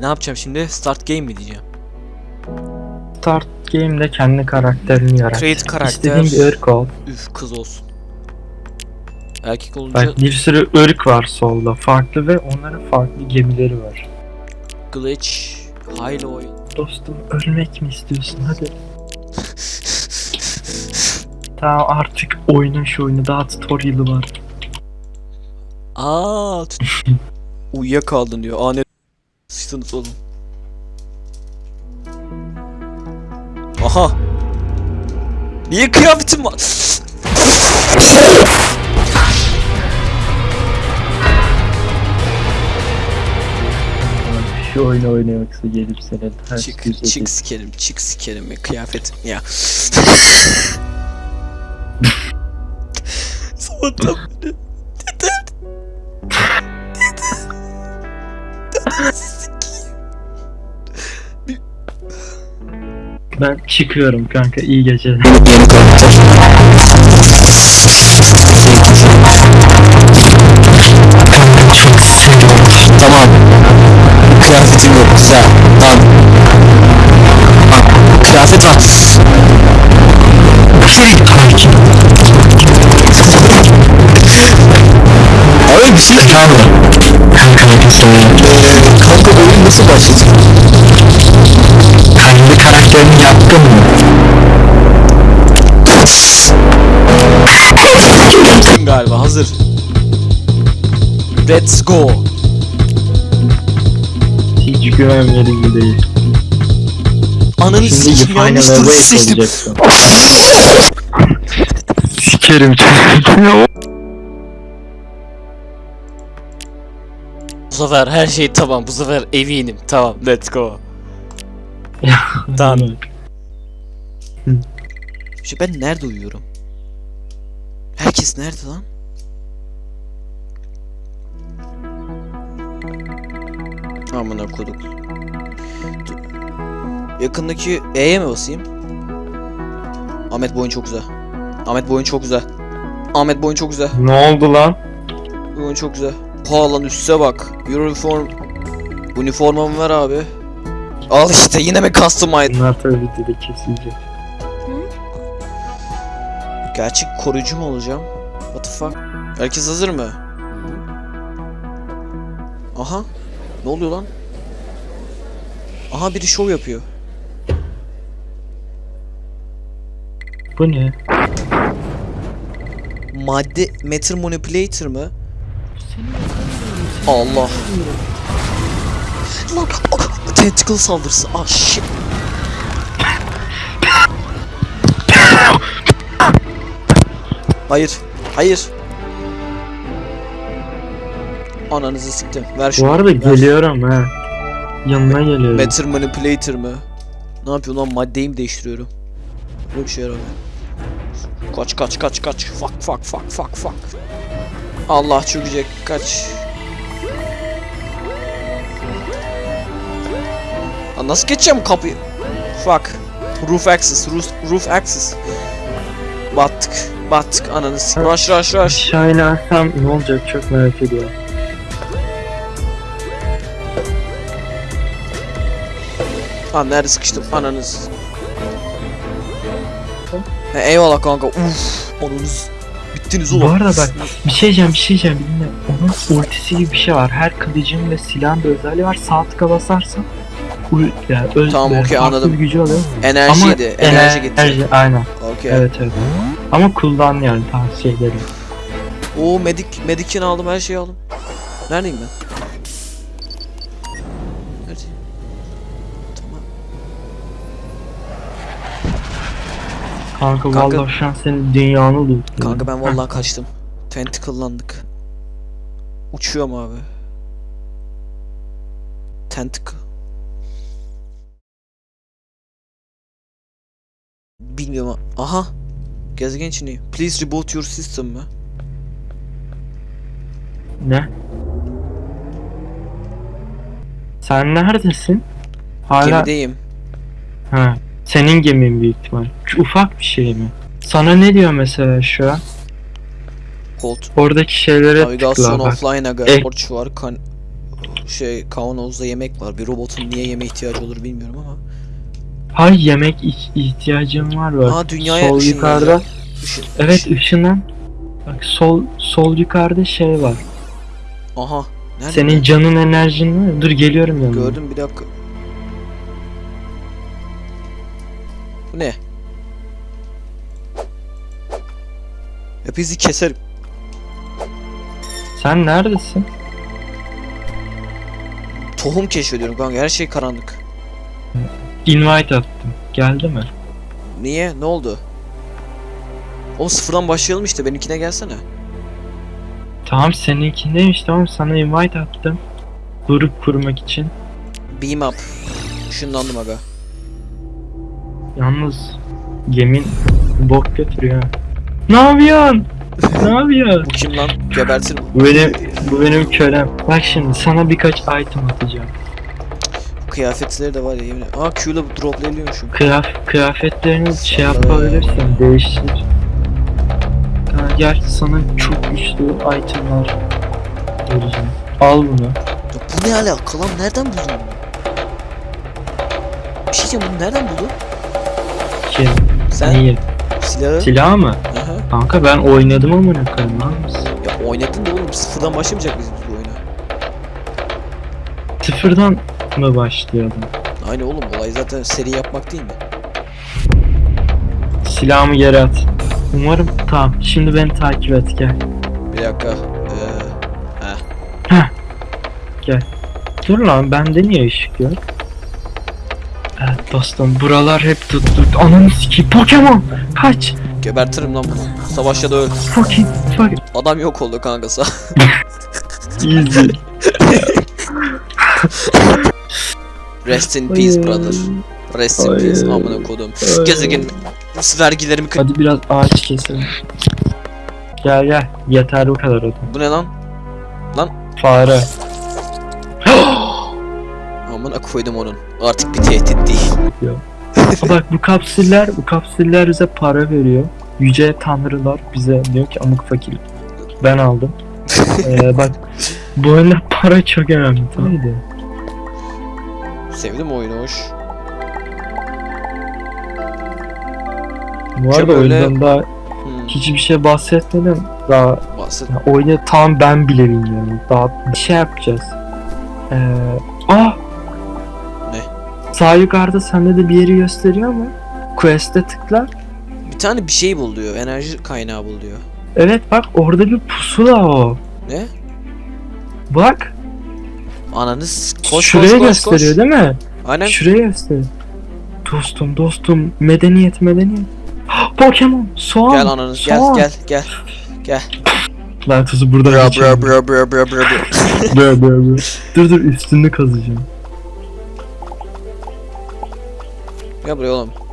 Ne yapacağım şimdi? Start game mi diyeceğim? Start game'de kendi karakterini yarat. Create karakter. İstediğin bir ırk ol. Üf kız olsun. Erkek olunca Bak bir sürü ırk var solda. Farklı ve onların farklı gemileri var. glitch, high oyun. Dostum ölmek mi istiyorsun hadi. Tamam artık oyna şu oyunu daha tutorial'ı var. Aa, tut- uyuyakaldın diyor. Aa ne sıçtınız oğlum. Aha. Niye kıyafetim var? Şu oyunu oynamaksa gelip senin her çık, çık sikerim, çık sikerim ya kıyafetim ya. Sabahtan beri. Dede. Dede. Dede Ben çıkıyorum kanka iyi geceler. Tamam. Kıyafetim yok güzel. Tamam. Bak, kıyafet var. Abi bir şey Efendim. Kanka Eee kanka oyun nasıl başlayacak? Karakterini yaptın mı? galiba hazır. Let's go. Hiç güven verici değil. Ananı final yanlış turu seçtim. Sikerim. Bu sefer her şey tamam. Bu sefer eminim. Tamam. Let's go. Tamam. Şu ben nerede uyuyorum? Herkes nerede lan? Amına koduk. Yakındaki E'ye mi basayım? Ahmet boyun çok güzel. Ahmet boyun çok güzel. Ahmet boyun çok güzel. Ne oldu lan? Boyun çok güzel. Ha lan üste bak. Uniform. Üniformamı ver abi. Al işte yine mi customize? Bunlar tabii videoda kesilecek. Gerçek koruyucu mu olacağım? What the fuck? Herkes hazır mı? Aha. Ne oluyor lan? Aha biri şov yapıyor. Bu ne? Madde Matter Manipulator mı? Allah. Lan tentacle saldırısı. Ah shit. Hayır. Hayır. Ananızı siktim. Ver şunu. Bu arada ver. geliyorum ha. Yanına geliyorum. Matter Manipulator mı? Ne yapıyor lan? Maddeyi mi değiştiriyorum? Böyle bir şey yaramıyor. Kaç kaç kaç kaç. Fuck fuck fuck fuck fuck. Allah çökecek. Kaç. Lan nasıl geçeceğim kapıyı? Fuck. Roof access. Roof, roof access. Battık. Battık ananı s- Rush rush rush. Aşağı inersem ne olacak çok merak ediyorum. Lan nerede sıkıştım ananız. He, eyvallah kanka. Uf, onunuz bittiniz Bu oğlum. arada bak bir şey diyeceğim bir şey diyeceğim dinle. Onun ultisi gibi bir şey var. Her kılıcın ve silahın bir özelliği var. Sağ tıka basarsan ul yani öz, Tamam, böyle okey, farklı anladım. gücü oluyor. Enerjiydi. enerji ener- gitti. enerji, aynen. Okey. Evet evet. Ama kullan yani tavsiye ederim. Oo medik medikini aldım her şeyi aldım. Neredeyim ben? Nerede? Tamam. Kanka, Kanka- vallahi şu an senin dünyanı lootluyorum. Kanka ben vallahi kaçtım. Tentacle'landık. Uçuyorum abi. Tentacle. Bilmiyorum. Aha. Gezegen içindeyim. Please reboot your system mı? Ne? Sen neredesin? Hala Gemideyim. ha. Senin gemin büyük ihtimal. Şu ufak bir şey mi? Sana ne diyor mesela şu an? Hold. Oradaki şeylere Navigasyon tıkla offline aga. Torch var. Kan şey kavanozda yemek var. Bir robotun niye yeme ihtiyacı olur bilmiyorum ama. Hay yemek ihtiyacım var bak. Aa dünyaya sol yukarıda. Işın- Evet ışın- ışının. Bak sol sol yukarıda şey var. Aha. Nerede? Senin canın enerjin var. Dur geliyorum yanına. Gördüm bir dakika. Bu ne? Hepinizi keserim. Sen neredesin? Tohum keşfediyorum kanka her şey karanlık. Invite attım. Geldi mi? Niye? Ne oldu? O sıfırdan başlayalım işte benimkine gelsene. Tamam seninkindeymiş tamam sana invite attım. Grup kurmak için. Beam up. Işınlandım aga. Yalnız gemin bok götürüyor. Ne yapıyorsun? ne yapıyorsun? Bu kim lan? Gebertir bu. Bu benim, bu benim kölem. Bak şimdi sana birkaç item atacağım. Kıyafetleri de var ya yemin ederim. Aa Q'la droplayabiliyormuşum. Kıyaf, kıyafetlerini şey yapabilirsin, değiştir. Ha, gel sana çok güçlü itemler vereceğim. Al bunu. Ya bu ne alaka lan? Nereden buldun bunu? Bir şey diyeceğim bunu nereden buldun? Şey, Sen neyi? silahı... Silah mı? Aha. Kanka ben oynadım koyayım lan mısın? Ya oynadın da oğlum sıfırdan başlamayacak biz bu oyuna? Sıfırdan mı başlıyordum? Aynı oğlum olay zaten seri yapmak değil mi? Silahımı geri at. Umarım tamam. Şimdi beni takip et gel. Bir dakika. Ee, Dur lan bende niye ışık yok? Evet dostum buralar hep tuttu. Ananı sikeyim Pokemon kaç. gebertirim lan bunu. Savaşta da öl. Fucking fucking Adam yok oldu kanka sağ. easy. Rest in peace brother. Rest in peace amına kodum. Hayır. Gezegen vergilerimi kı- Hadi biraz ağaç keselim. Gel gel yeter bu kadar odun. Bu ne lan? Fare. Amına koydum onun. Artık bir tehdit değil. Bak bu kapsüller, bu kapsüller bize para veriyor. Yüce tanrılar bize diyor ki amık fakir. Ben aldım. ee, bak bu oyunda para çok önemli tamam mı? Sevdim oyunu hoş. Bu arada böyle- oyundan daha Hmm, hiçbir şey bahsetmedim. Daha bahset. ya, oyunu tam ben bile bilmiyorum. Daha bir şey yapacağız. Ee, ah! Ne? Sağ yukarıda sende de bir yeri gösteriyor mu? Quest'e tıkla. Bir tane bir şey bul diyor. Enerji kaynağı bul diyor. Evet bak orada bir pusula o. Ne? Bak. Ananı s- koş şuraya koş koş gösteriyor koş. değil mi? Aynen. Şuraya gösteriyor. Dostum dostum medeniyet medeniyet. Pokemon soğan. Gel ananı gel soğan. gel gel. Lan tuzu burada Bra bra bra bra bra bra bra. Bra, bra, bra. Dur dur üstünü kazacağım. Gel buraya oğlum.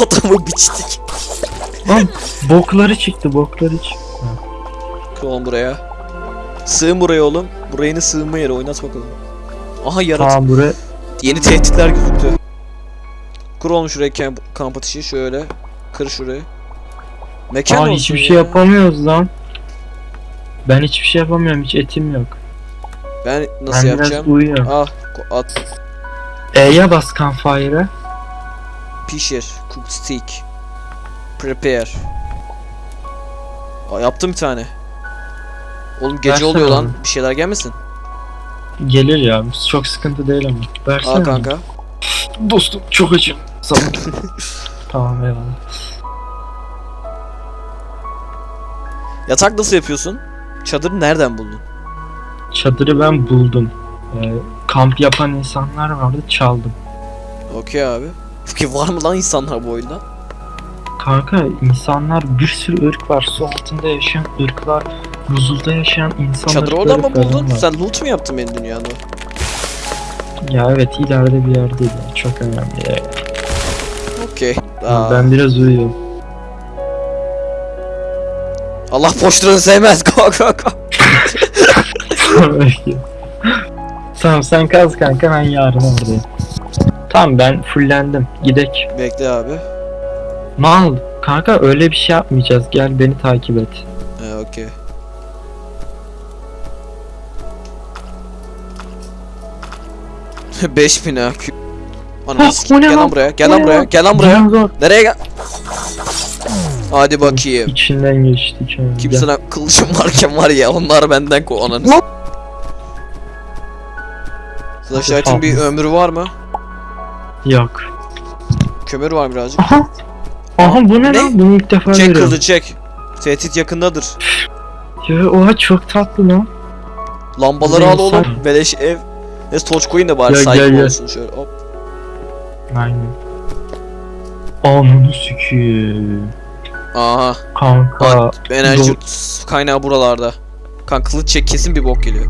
Adamı biçtik. Lan bokları çıktı bokları çıktı. Oğlum buraya. Sığın buraya oğlum. Burayını sığınma yeri oynat bakalım. Aha yarat. Tamam buraya. Yeni tehditler gözüktü. Kur oğlum şuraya kamp, kamp atışı şöyle. Kır şurayı. Mekan Aa olsun hiçbir ya. şey yapamıyoruz lan. Ben hiçbir şey yapamıyorum hiç etim yok. Ben nasıl ben yapacağım? biraz uyuyorum. Ah at. E'ye bas campfire'a. Pişir. Cook steak. Prepare. Aa, yaptım bir tane. Oğlum gece Versene oluyor lan. bana. Bir şeyler gelmesin. Gelir ya çok sıkıntı değil ama. Versene. Al kanka. Dostum çok açım. Sana. tamam eyvallah. Yatak nasıl yapıyorsun? Çadırı nereden buldun? Çadırı ben buldum. Ee, kamp yapan insanlar vardı çaldım. Okey abi. Peki var mı lan insanlar bu oyunda? Kanka insanlar bir sürü ırk var. Su altında yaşayan ırklar, buzulda yaşayan insanlar. Çadırı oradan mı buldun? Sen loot mu yaptın benim dünyada? Ya evet ileride bir yerdeydi. Çok önemli. Okey. Aa, Ben biraz uyuyorum. Allah boşluğunu sevmez. Go go go. Tamam sen kaz kanka ben yarın oradayım. Tamam ben fullendim. Gidek. Bekle abi. Mal. Kanka öyle bir şey yapmayacağız. Gel beni takip et. Ee, okey. Beş bin ha. o ne Gel lan buraya. Gel lan buraya. Gel lan buraya. Nereye gel? Hadi bakayım. İçinden geçtik. yani. Kimsine kılıcım varken var ya onlar benden ko ananı. Flashlight'ın bir ömrü var mı? Yok. Kömür var birazcık. Aha. Aha bu ne, Ne? lan? Bunu ilk defa Çek görüyorum. kılıcı çek. Tehdit yakındadır. Ya oha çok tatlı lan. Lambaları al oğlum. Beleş ev. Neyse torç koyun da bari Gel, saygı gel, gel. olsun şöyle. Hop. Aynen. Ananı sikiyim. Aha. Kanka. Enerji Dur. kaynağı buralarda. Kan kılıç çek kesin bir bok geliyor.